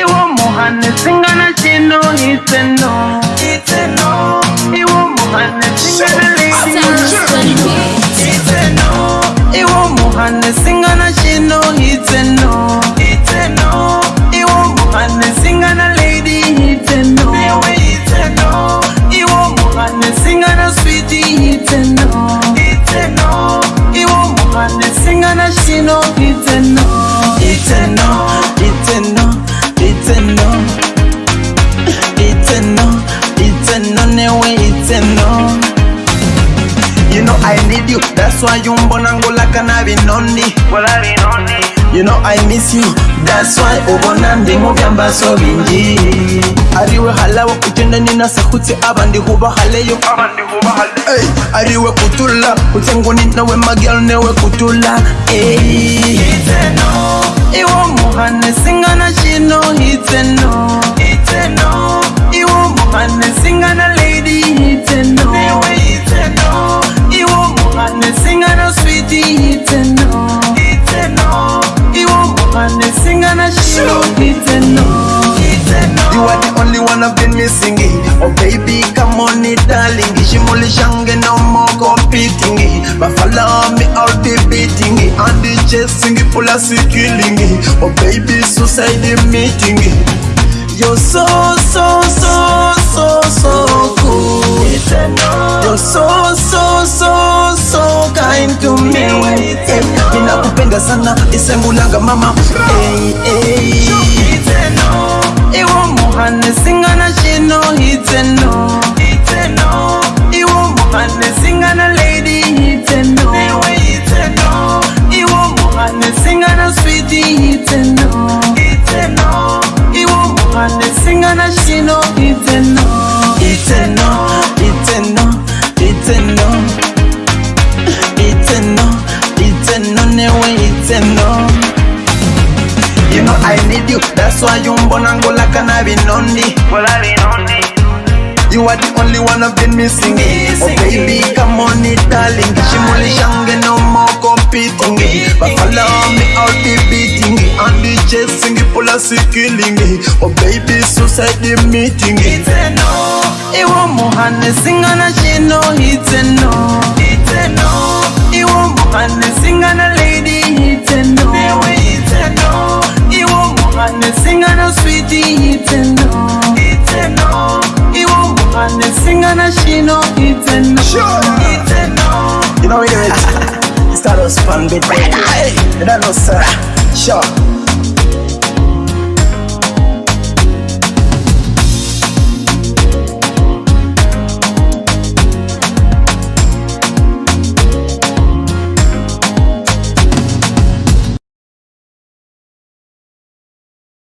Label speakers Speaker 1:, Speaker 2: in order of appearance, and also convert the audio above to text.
Speaker 1: iwo muhane singana chino itseno iwo muhane singana chino itseno iwo muhane singana chino itseno you know I need you That's why you mbona ngulaka na vinoni You know I miss you That's why ubona ndimo vyamba so vinji ariwe halawa kutendani na sakutse aba ndihuba haleyo hey, ariwe kutula kutenguni nawe magal newe kutula hey. iwo muhane singana chino hitzen baby come on it darling shimuli shange no more competing but follow me all the beating and the chasing pull us killing oh baby suicide meeting you're so so so so so cool you're so so so so kind to me ninakupenda sana isembulanga mama hey, hey. muhane singana chino hitseno iwo muhane singana lady hitseno iwo muhane singana switi hitseno iwo muhane singana chino hitseno hitseno hitseno hitseno hitseno know I need you. That's why you mbonango like an abinondi. Well, abinondi. You are the only one I've been missing. Oh baby, come on, darling. Shimuli shange no more competing. But follow me I'll be beating. And the chasing, pull us killing. Oh baby, suicide the meeting. It's a no. Iwo muhane singa na shino. It's a no. It's a no. Singa na switi iteno iteno iwo kuva nesingana shino iteno iteno you know we do it. it is Status pang bit better. You don't know, sir. Sure.